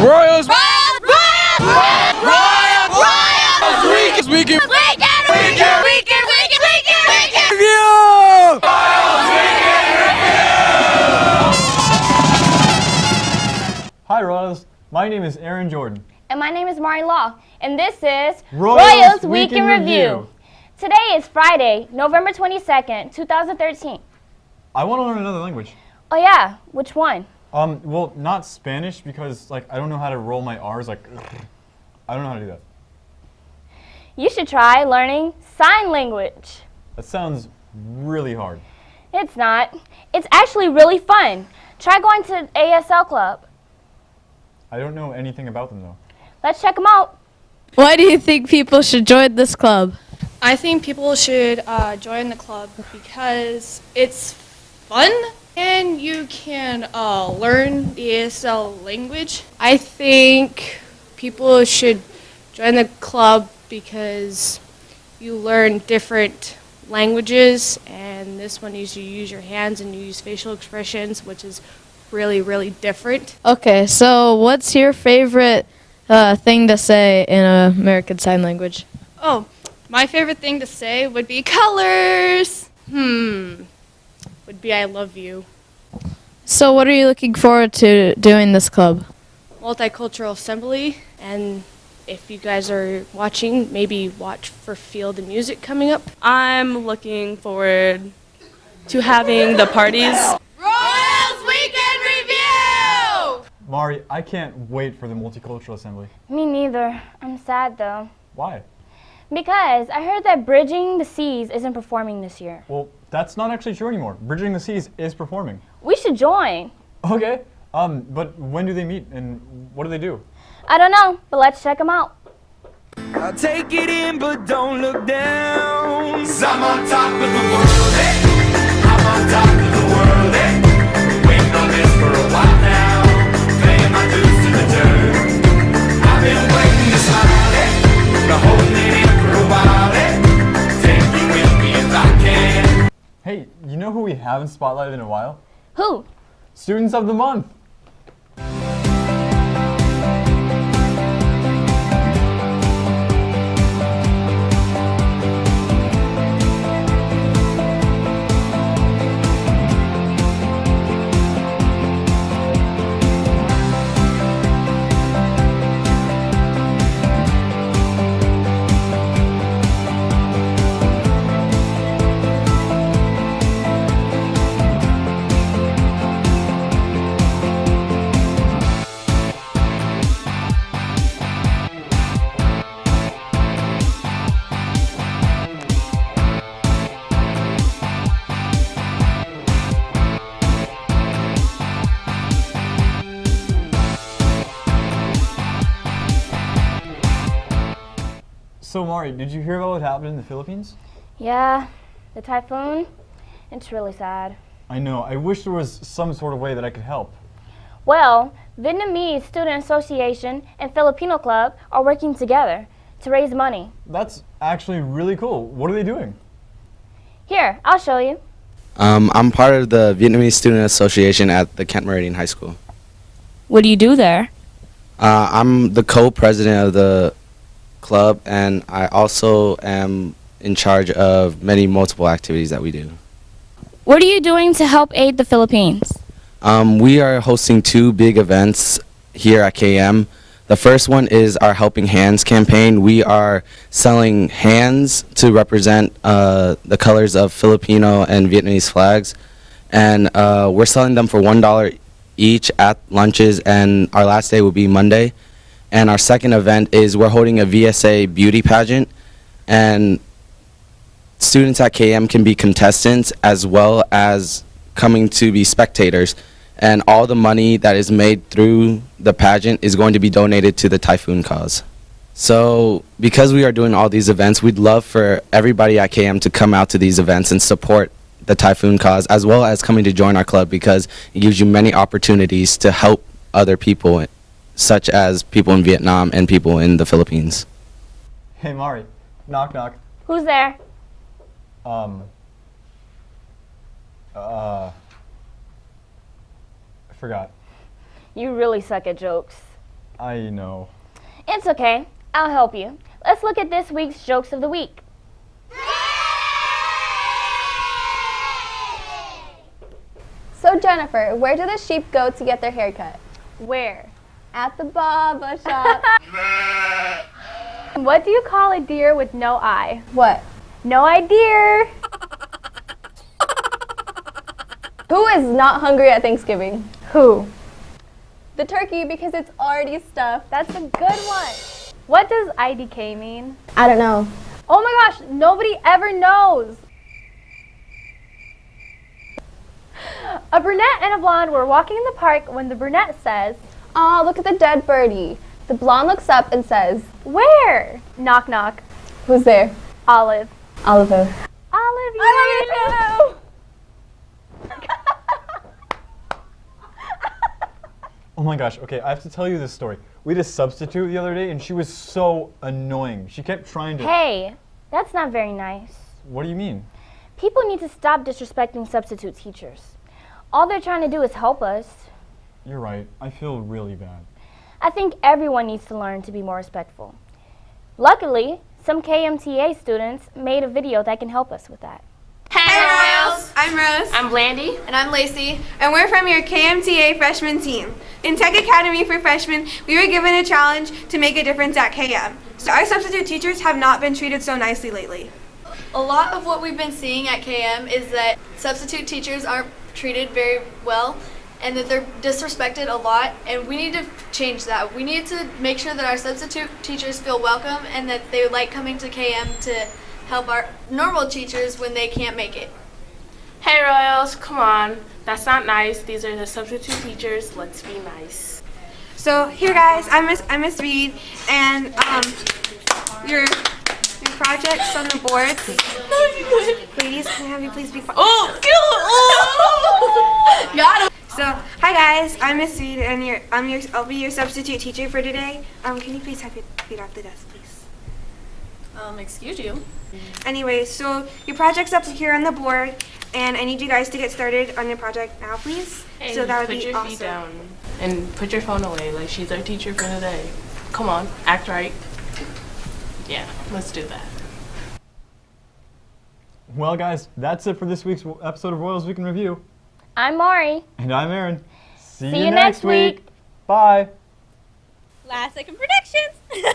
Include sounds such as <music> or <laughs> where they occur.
Royals! Royals! Royals! Royals! Royals! Weekend! Weekend! Weekend! Weekend! Weekend! Weekend! Weekend! Weekend! Review! Hi Royals, my name is Aaron Jordan. And my name is Mari Law, and this is Royals Week Week in Review. Today is Friday, November 22nd, 2013. I want to learn another language. Oh yeah, which one? Um, well, not Spanish because like I don't know how to roll my R's. Like, I don't know how to do that. You should try learning sign language. That sounds really hard. It's not. It's actually really fun. Try going to ASL Club. I don't know anything about them though. Let's check them out. Why do you think people should join this club? I think people should uh, join the club because it's fun and you can uh, learn the ASL language. I think people should join the club because you learn different languages and this one is you use your hands and you use facial expressions which is really really different. Okay, so what's your favorite uh, thing to say in American Sign Language? Oh, my favorite thing to say would be <laughs> colors. Hmm. Would be I love you. So what are you looking forward to doing this club? Multicultural Assembly and if you guys are watching, maybe watch for Field of Music coming up. I'm looking forward to having the parties. Royals Weekend Review! Mari, I can't wait for the Multicultural Assembly. Me neither. I'm sad though. Why? Because I heard that Bridging the Seas isn't performing this year. Well, that's not actually true anymore. Bridging the Seas is performing. We should join. Okay. Um, but when do they meet and what do they do? I don't know, but let's check them out. I'll take it in, but don't look down. Cause I'm on top of the world, haven't spotlighted in a while? Who? Students of the Month. So Mari, did you hear about what happened in the Philippines? Yeah, the typhoon. It's really sad. I know. I wish there was some sort of way that I could help. Well, Vietnamese Student Association and Filipino Club are working together to raise money. That's actually really cool. What are they doing? Here, I'll show you. Um, I'm part of the Vietnamese Student Association at the Kent Meridian High School. What do you do there? Uh, I'm the co-president of the club, and I also am in charge of many multiple activities that we do. What are you doing to help aid the Philippines? Um, we are hosting two big events here at KM. The first one is our Helping Hands campaign. We are selling hands to represent uh, the colors of Filipino and Vietnamese flags. And uh, we're selling them for $1 each at lunches, and our last day will be Monday. And our second event is we're holding a VSA beauty pageant, and students at KM can be contestants as well as coming to be spectators. And all the money that is made through the pageant is going to be donated to the typhoon cause. So because we are doing all these events, we'd love for everybody at KM to come out to these events and support the typhoon cause as well as coming to join our club because it gives you many opportunities to help other people such as people in Vietnam and people in the Philippines. Hey Mari, knock knock. Who's there? Um. Uh. I forgot. You really suck at jokes. I know. It's okay. I'll help you. Let's look at this week's jokes of the week. So Jennifer, where do the sheep go to get their hair cut? Where? At the barber shop. <laughs> What do you call a deer with no eye? what? No idea. Who is not hungry at Thanksgiving? Who? The turkey because it's already stuffed. That's a good one. What does IDK mean? I don't know. Oh my gosh, nobody ever knows. A brunette and a blonde were walking in the park when the brunette says, Oh, look at the dead birdie. The blonde looks up and says, Where? Knock knock. Who's there? Olive. Oliver. Olive, you I love you. Oh my gosh, okay, I have to tell you this story. We had a substitute the other day and she was so annoying. She kept trying to. Hey, that's not very nice. What do you mean? People need to stop disrespecting substitute teachers. All they're trying to do is help us. You're right. I feel really bad. I think everyone needs to learn to be more respectful. Luckily, some KMTA students made a video that can help us with that. Hey, Royals! I'm Rose. I'm Blandy. And I'm Lacey. And we're from your KMTA freshman team. In Tech Academy for Freshmen, we were given a challenge to make a difference at KM. So our substitute teachers have not been treated so nicely lately. A lot of what we've been seeing at KM is that substitute teachers aren't treated very well and that they're disrespected a lot and we need to change that. We need to make sure that our substitute teachers feel welcome and that they like coming to KM to help our normal teachers when they can't make it. Hey Royals, come on. That's not nice. These are the substitute teachers. Let's be nice. So here guys, I'm Miss I'm Miss Reed and um your your projects on the board. <laughs> Ladies, can I have you please be quiet? Oh, <laughs> Got him. So, hi guys, I'm Miss Reed, and your, I'm your, I'll be your substitute teacher for today. Um, can you please have your feet off the desk, please? Um, excuse you. Anyway, so your project's up here on the board, and I need you guys to get started on your project now, please. Hey, so that would put be your awesome. feet down and put your phone away like she's our teacher for today. Come on, act right. Yeah, let's do that. Well, guys, that's it for this week's episode of Royals Week in Review. I'm Mari. And I'm Aaron. See, See you next week. Bye. Last second predictions. <laughs>